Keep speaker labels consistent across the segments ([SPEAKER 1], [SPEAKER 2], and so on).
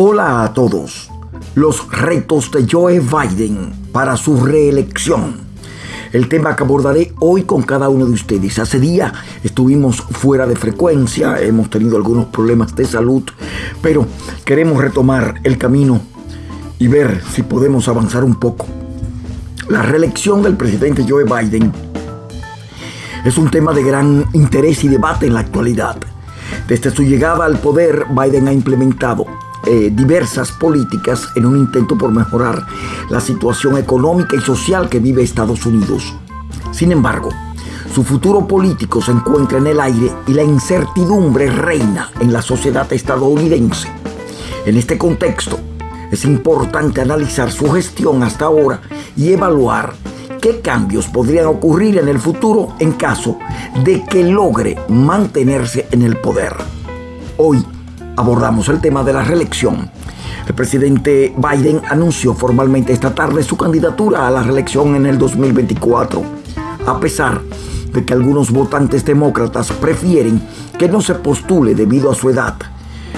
[SPEAKER 1] Hola a todos. Los retos de Joe Biden para su reelección. El tema que abordaré hoy con cada uno de ustedes. Hace día estuvimos fuera de frecuencia, hemos tenido algunos problemas de salud, pero queremos retomar el camino y ver si podemos avanzar un poco. La reelección del presidente Joe Biden es un tema de gran interés y debate en la actualidad. Desde su llegada al poder, Biden ha implementado eh, diversas políticas en un intento por mejorar la situación económica y social que vive Estados Unidos. Sin embargo, su futuro político se encuentra en el aire y la incertidumbre reina en la sociedad estadounidense. En este contexto, es importante analizar su gestión hasta ahora y evaluar qué cambios podrían ocurrir en el futuro en caso de que logre mantenerse en el poder. Hoy abordamos el tema de la reelección. El presidente Biden anunció formalmente esta tarde su candidatura a la reelección en el 2024, a pesar de que algunos votantes demócratas prefieren que no se postule debido a su edad.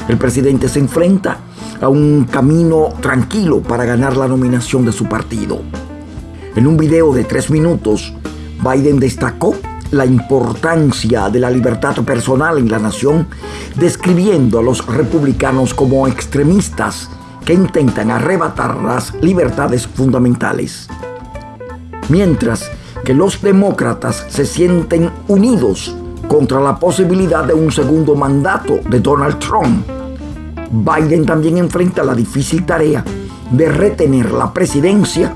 [SPEAKER 1] El presidente se enfrenta a un camino tranquilo para ganar la nominación de su partido. En un video de tres minutos, Biden destacó la importancia de la libertad personal en la nación, describiendo a los republicanos como extremistas que intentan arrebatar las libertades fundamentales. Mientras que los demócratas se sienten unidos contra la posibilidad de un segundo mandato de Donald Trump, Biden también enfrenta la difícil tarea de retener la presidencia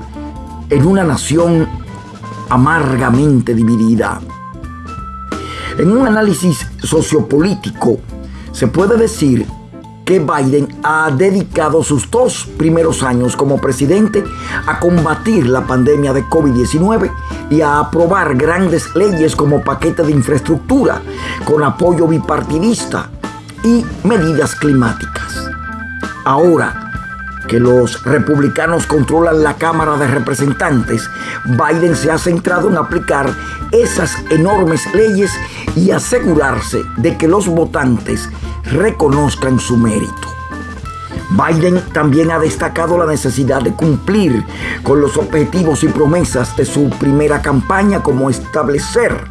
[SPEAKER 1] en una nación amargamente dividida. En un análisis sociopolítico, se puede decir que Biden ha dedicado sus dos primeros años como presidente a combatir la pandemia de COVID-19 y a aprobar grandes leyes como paquete de infraestructura con apoyo bipartidista y medidas climáticas. Ahora, que los republicanos controlan la Cámara de Representantes, Biden se ha centrado en aplicar esas enormes leyes y asegurarse de que los votantes reconozcan su mérito. Biden también ha destacado la necesidad de cumplir con los objetivos y promesas de su primera campaña como establecer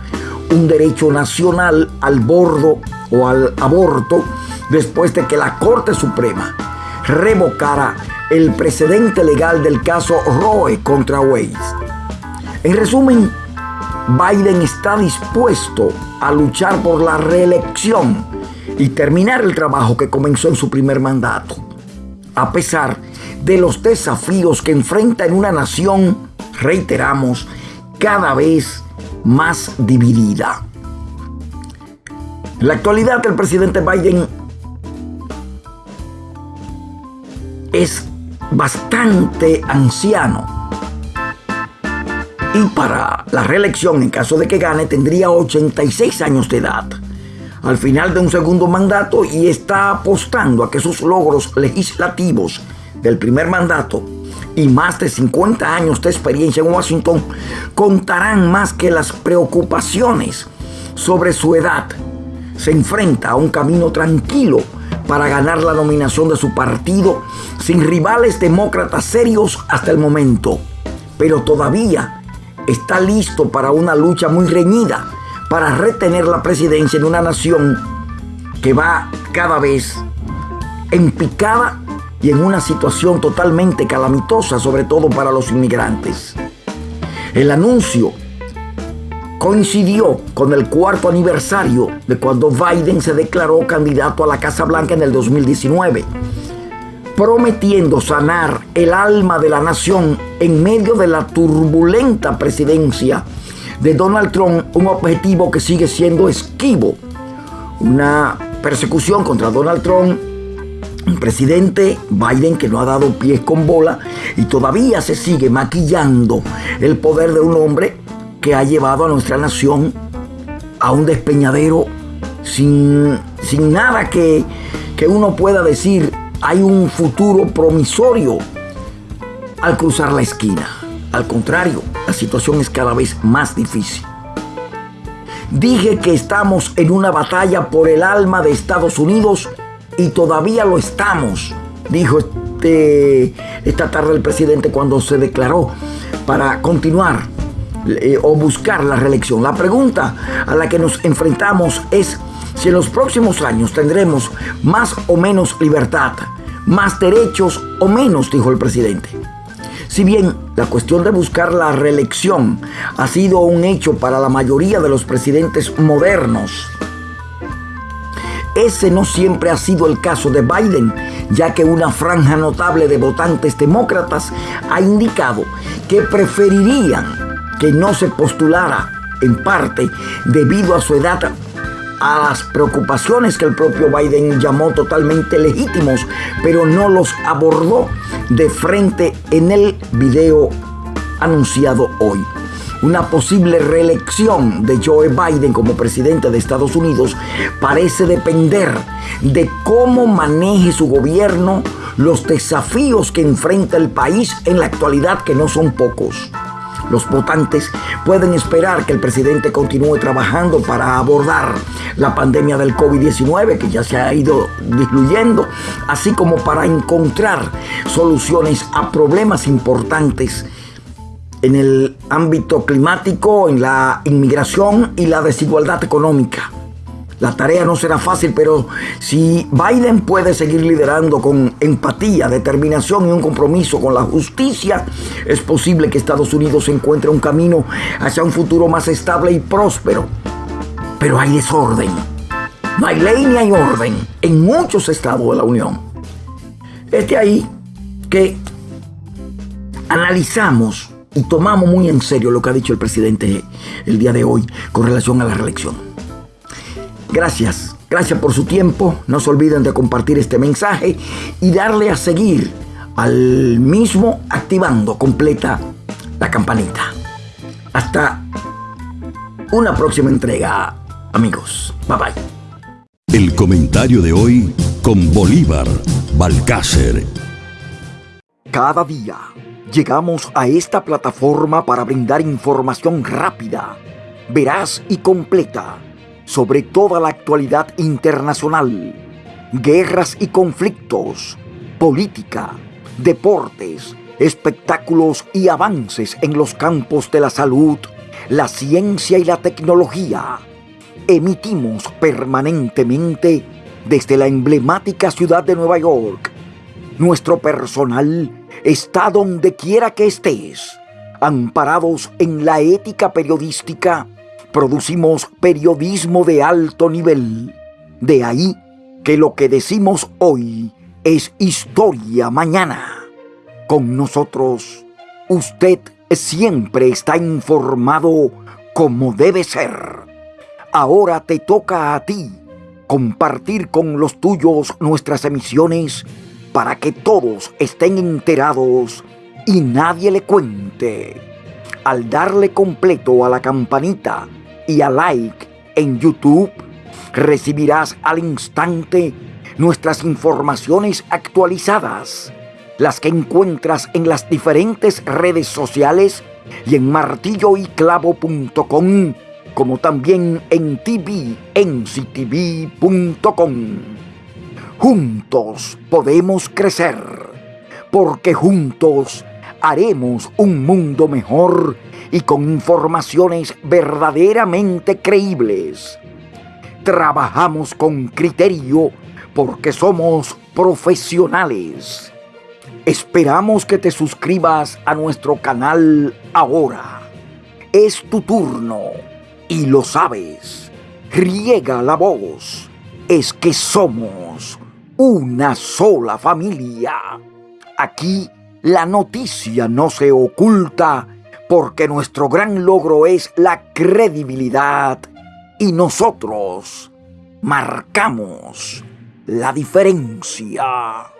[SPEAKER 1] un derecho nacional al bordo o al aborto después de que la Corte Suprema revocara el precedente legal del caso Roe contra Wade. En resumen, Biden está dispuesto a luchar por la reelección y terminar el trabajo que comenzó en su primer mandato, a pesar de los desafíos que enfrenta en una nación, reiteramos, cada vez más dividida. En la actualidad, el presidente Biden es bastante anciano. Y para la reelección, en caso de que gane, tendría 86 años de edad. Al final de un segundo mandato y está apostando a que sus logros legislativos del primer mandato y más de 50 años de experiencia en Washington contarán más que las preocupaciones sobre su edad. Se enfrenta a un camino tranquilo para ganar la nominación de su partido sin rivales demócratas serios hasta el momento. Pero todavía está listo para una lucha muy reñida para retener la presidencia en una nación que va cada vez en picada y en una situación totalmente calamitosa, sobre todo para los inmigrantes. El anuncio coincidió con el cuarto aniversario de cuando Biden se declaró candidato a la Casa Blanca en el 2019, prometiendo sanar el alma de la nación en medio de la turbulenta presidencia de Donald Trump, un objetivo que sigue siendo esquivo, una persecución contra Donald Trump un presidente Biden que no ha dado pies con bola y todavía se sigue maquillando el poder de un hombre que ha llevado a nuestra nación a un despeñadero sin, sin nada que, que uno pueda decir hay un futuro promisorio al cruzar la esquina. Al contrario, la situación es cada vez más difícil. Dije que estamos en una batalla por el alma de Estados Unidos y todavía lo estamos dijo este, esta tarde el presidente cuando se declaró para continuar eh, o buscar la reelección. La pregunta a la que nos enfrentamos es si en los próximos años tendremos más o menos libertad, más derechos o menos, dijo el presidente. Si bien la cuestión de buscar la reelección ha sido un hecho para la mayoría de los presidentes modernos, ese no siempre ha sido el caso de Biden, ya que una franja notable de votantes demócratas ha indicado que preferirían que no se postulara en parte debido a su edad a las preocupaciones que el propio Biden llamó totalmente legítimos, pero no los abordó de frente en el video anunciado hoy. Una posible reelección de Joe Biden como presidente de Estados Unidos parece depender de cómo maneje su gobierno los desafíos que enfrenta el país en la actualidad, que no son pocos. Los votantes pueden esperar que el presidente continúe trabajando para abordar la pandemia del COVID-19 que ya se ha ido disminuyendo, así como para encontrar soluciones a problemas importantes en el ámbito climático, en la inmigración y la desigualdad económica. La tarea no será fácil, pero si Biden puede seguir liderando con empatía, determinación y un compromiso con la justicia, es posible que Estados Unidos encuentre un camino hacia un futuro más estable y próspero. Pero hay desorden. No hay ley ni hay orden en muchos estados de la Unión. Es de ahí que analizamos y tomamos muy en serio lo que ha dicho el presidente el día de hoy con relación a la reelección. Gracias, gracias por su tiempo. No se olviden de compartir este mensaje y darle a seguir al mismo activando completa la campanita. Hasta una próxima entrega, amigos. Bye bye.
[SPEAKER 2] El comentario de hoy con Bolívar Balcácer.
[SPEAKER 1] Cada día llegamos a esta plataforma para brindar información rápida, veraz y completa sobre toda la actualidad internacional, guerras y conflictos, política, deportes, espectáculos y avances en los campos de la salud, la ciencia y la tecnología. Emitimos permanentemente desde la emblemática ciudad de Nueva York. Nuestro personal está donde quiera que estés, amparados en la ética periodística producimos periodismo de alto nivel. De ahí que lo que decimos hoy es historia mañana. Con nosotros, usted siempre está informado como debe ser. Ahora te toca a ti compartir con los tuyos nuestras emisiones para que todos estén enterados y nadie le cuente. Al darle completo a la campanita, y a like en YouTube, recibirás al instante nuestras informaciones actualizadas, las que encuentras en las diferentes redes sociales y en martilloyclavo.com, como también en tvnctv.com. Juntos podemos crecer, porque juntos haremos un mundo mejor y con informaciones verdaderamente creíbles. Trabajamos con criterio porque somos profesionales. Esperamos que te suscribas a nuestro canal ahora. Es tu turno y lo sabes. Riega la voz. Es que somos una sola familia. Aquí la noticia no se oculta porque nuestro gran logro es la credibilidad y nosotros marcamos la diferencia.